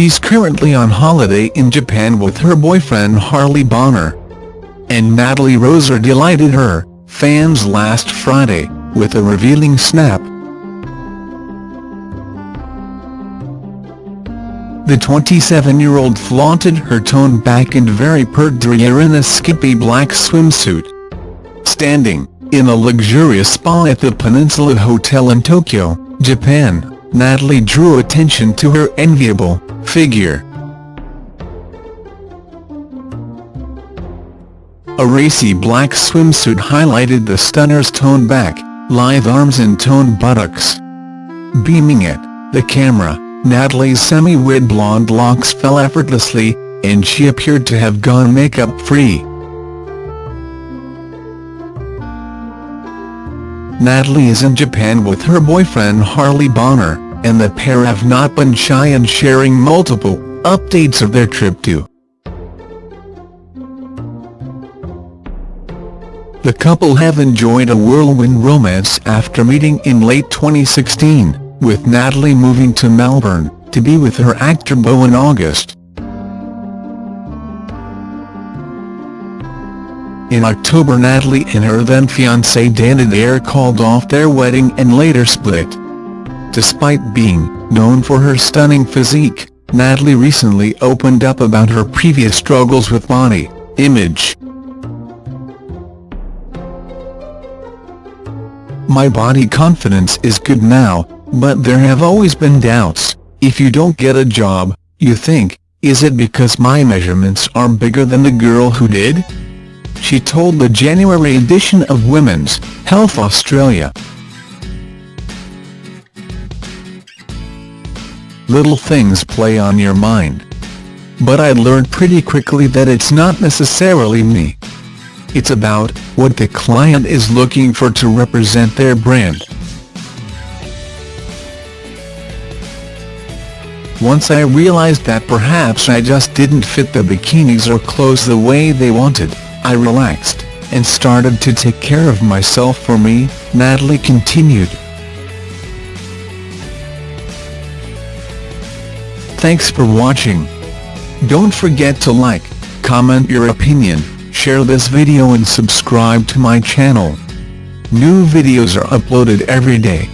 she's currently on holiday in Japan with her boyfriend Harley Bonner. And Natalie Roser delighted her fans last Friday with a revealing snap. The 27-year-old flaunted her toned back and very pert derriere in a skimpy black swimsuit. Standing in a luxurious spa at the Peninsula Hotel in Tokyo, Japan, Natalie drew attention to her enviable figure. A racy black swimsuit highlighted the stunner's toned back, lithe arms and toned buttocks. Beaming at the camera, Natalie's semi-wet blonde locks fell effortlessly, and she appeared to have gone makeup-free. Natalie is in Japan with her boyfriend Harley Bonner, and the pair have not been shy in sharing multiple updates of their trip to. The couple have enjoyed a whirlwind romance after meeting in late 2016, with Natalie moving to Melbourne, to be with her actor beau in August. In October Natalie and her then-fiancé Dan Adair called off their wedding and later split. Despite being known for her stunning physique, Natalie recently opened up about her previous struggles with body image. My body confidence is good now, but there have always been doubts. If you don't get a job, you think, is it because my measurements are bigger than the girl who did? she told the January edition of Women's Health Australia. Little things play on your mind. But I learned pretty quickly that it's not necessarily me. It's about what the client is looking for to represent their brand. Once I realized that perhaps I just didn't fit the bikinis or clothes the way they wanted, I relaxed, and started to take care of myself for me, Natalie continued. Thanks for watching. Don't forget to like, comment your opinion, share this video and subscribe to my channel. New videos are uploaded every day.